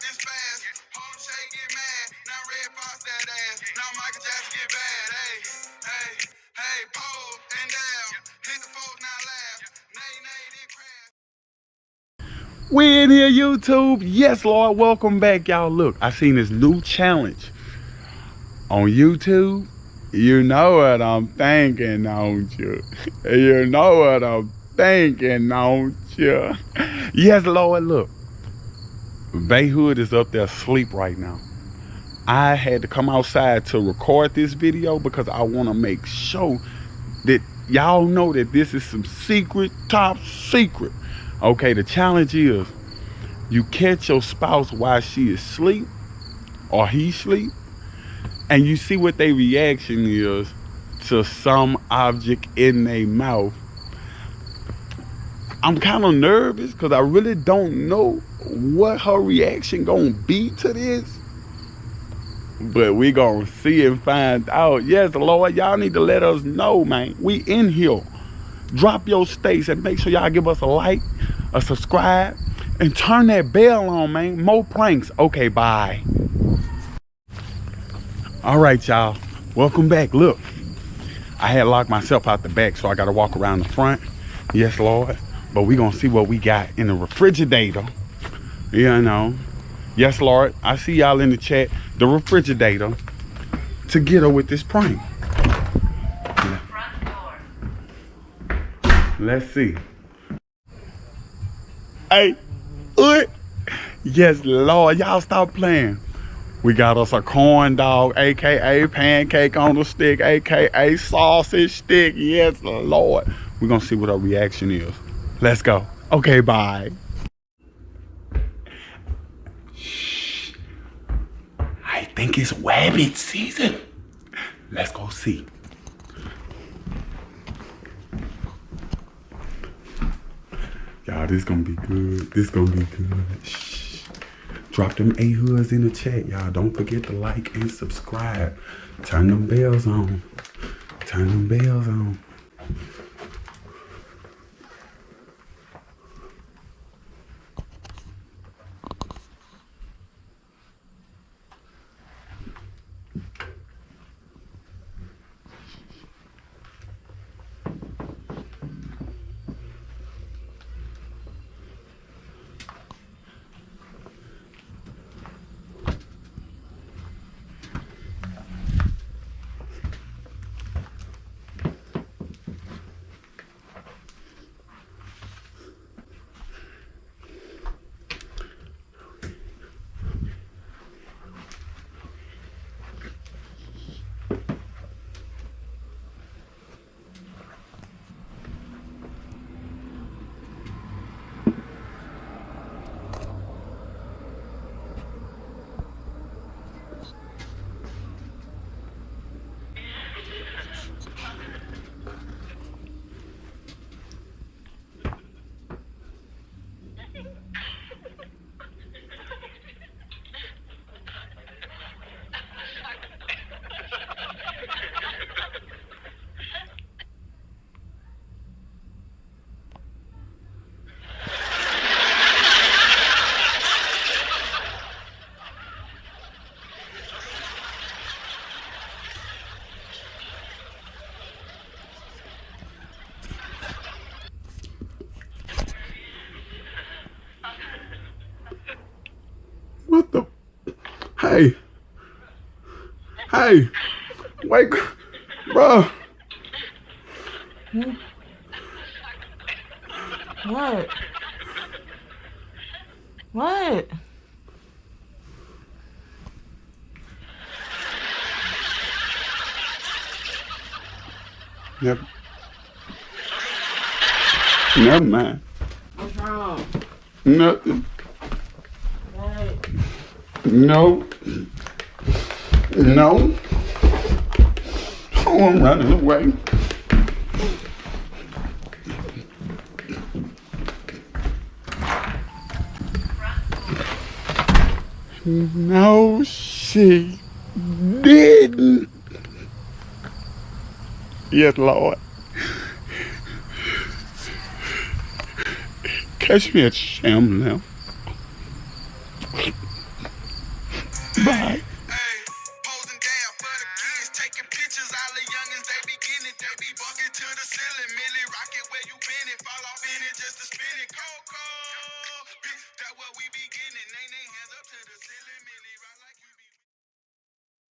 this fast. Harlem Shake get mad. Now Red Fox that ass. Now Michael Jackson get bad. Hey, hey, hey, pose and down. Hit the folks, now laugh. Nay, nay, then crash. We in here, YouTube. Yes, Lord. Welcome back, y'all. Look, I seen this new challenge on YouTube. You know what I'm thinking, don't you? You know what I'm thinking, don't you? Yes, Lord. Look, Bayhood is up there asleep right now. I had to come outside to record this video because I want to make sure that y'all know that this is some secret, top secret. Okay, the challenge is you catch your spouse while she is asleep or he sleep and you see what their reaction is to some object in their mouth. I'm kind of nervous because I really don't know what her reaction gonna be to this. But we gonna see and find out. Yes, Lord, y'all need to let us know, man. We in here. Drop your states and make sure y'all give us a like, a subscribe, and turn that bell on, man. More pranks. Okay, bye. All right, y'all. Welcome back. Look, I had locked myself out the back, so I got to walk around the front. Yes, Lord. But we to see what we got in the refrigerator. You know. Yes, Lord. I see y'all in the chat. The refrigerator to get her with this prank. Let's see. Hey, what? Yes, Lord. Y'all stop playing. We got us a corn dog, aka pancake on the stick, aka sausage stick. Yes, Lord. We're gonna see what our reaction is. Let's go. Okay, bye. Shh. I think it's rabbit season. Let's go see. Y'all, this gonna be good. This gonna be good. Shh. Drop them A hoods in the chat, y'all. Don't forget to like and subscribe. Turn them bells on. Turn them bells on. What the? Hey. Hey. Wake. Bro. What? What? Yep. Never mind. What's wrong? Nothing. No. No. Oh, I'm running away. No, she didn't. Yes, Lord. Catch me at sham now. milli rocket where you been and fall off in it just to spin it. Coco, bitch, that what we be getting.